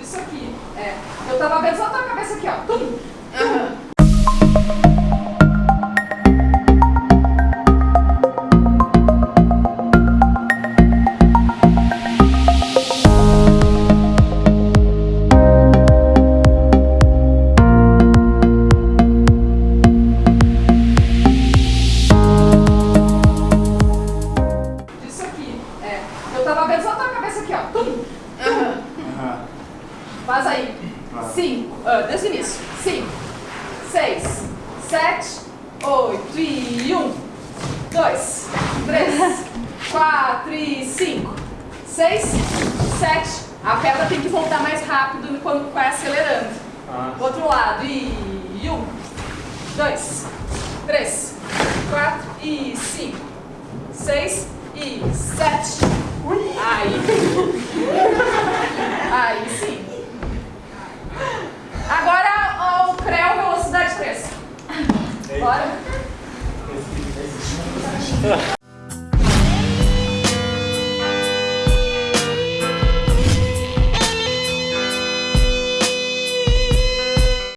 Disso aqui. É. Eu tava vendo só a tua cabeça aqui, ó. Tum. Aham. Disso aqui. É. Eu tava vendo só a tua cabeça aqui, ó. Tum. Aham. Aham. Faz aí. Vai. Cinco. ah, desde o início. Cinco. Seis. Sete. Oito. E um. Dois. Três. quatro e cinco. Seis. Sete. A pedra tem que voltar mais rápido quando vai acelerando. Ah. Outro lado. E um. Dois. Três. Quatro e cinco. Seis e sete. Aí. Aí Bora?